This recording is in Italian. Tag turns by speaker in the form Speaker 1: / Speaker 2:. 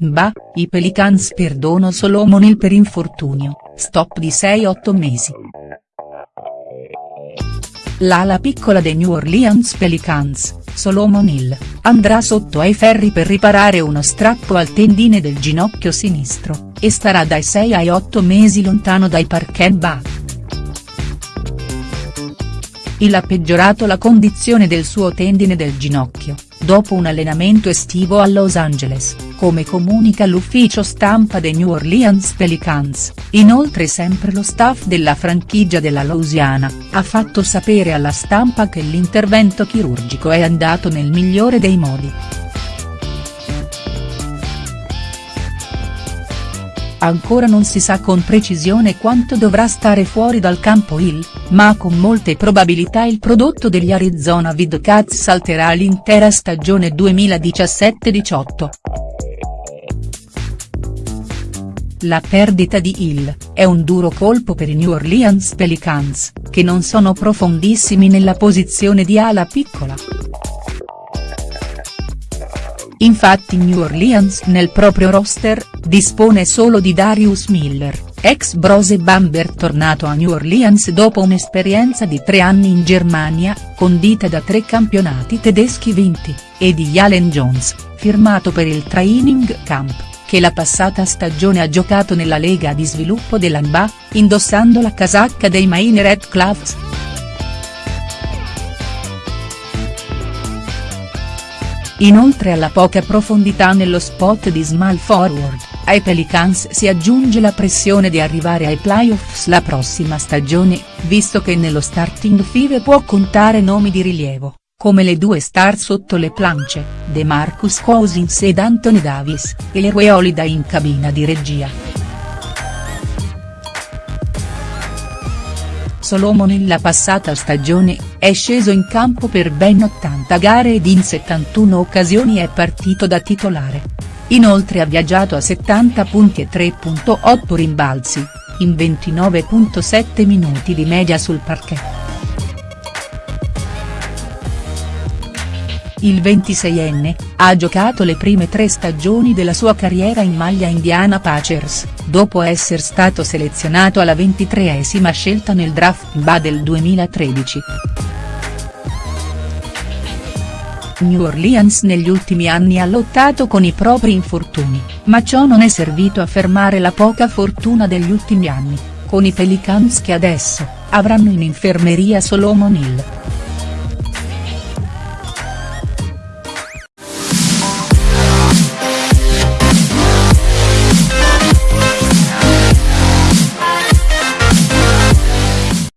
Speaker 1: Bah, i Pelicans perdono Solomon Hill per infortunio, stop di 6-8 mesi. L'ala piccola dei New Orleans Pelicans, Solomon Hill, andrà sotto ai ferri per riparare uno strappo al tendine del ginocchio sinistro, e starà dai 6 ai 8 mesi lontano dai parquet Bah. Hill ha peggiorato la condizione del suo tendine del ginocchio, dopo un allenamento estivo a Los Angeles, come comunica l'ufficio stampa dei New Orleans Pelicans, inoltre sempre lo staff della franchigia della Louisiana, ha fatto sapere alla stampa che l'intervento chirurgico è andato nel migliore dei modi. Ancora non si sa con precisione quanto dovrà stare fuori dal campo Hill, ma con molte probabilità il prodotto degli Arizona Wildcats salterà l'intera stagione 2017-18. La perdita di Hill, è un duro colpo per i New Orleans Pelicans, che non sono profondissimi nella posizione di ala piccola. Infatti New Orleans nel proprio roster, dispone solo di Darius Miller, ex Brose Bamber tornato a New Orleans dopo un'esperienza di tre anni in Germania, condita da tre campionati tedeschi vinti, e di Jalen Jones, firmato per il training camp, che la passata stagione ha giocato nella lega di sviluppo dell'ANBA, indossando la casacca dei Maine Red Claws. Inoltre alla poca profondità nello spot di small forward, ai Pelicans si aggiunge la pressione di arrivare ai playoffs la prossima stagione, visto che nello starting five può contare nomi di rilievo, come le due star sotto le planche, DeMarcus Cousins ed Anthony Davis, e le Holiday in cabina di regia. Solomon nella passata stagione, è sceso in campo per ben 80 gare ed in 71 occasioni è partito da titolare. Inoltre ha viaggiato a 70 punti e 3.8 rimbalzi, in 29.7 minuti di media sul parquet. Il 26enne, ha giocato le prime tre stagioni della sua carriera in maglia Indiana Pacers, dopo essere stato selezionato alla 23esima scelta nel draft NBA del 2013. New Orleans negli ultimi anni ha lottato con i propri infortuni, ma ciò non è servito a fermare la poca fortuna degli ultimi anni, con i Pelicans che adesso, avranno in infermeria Solomon Hill.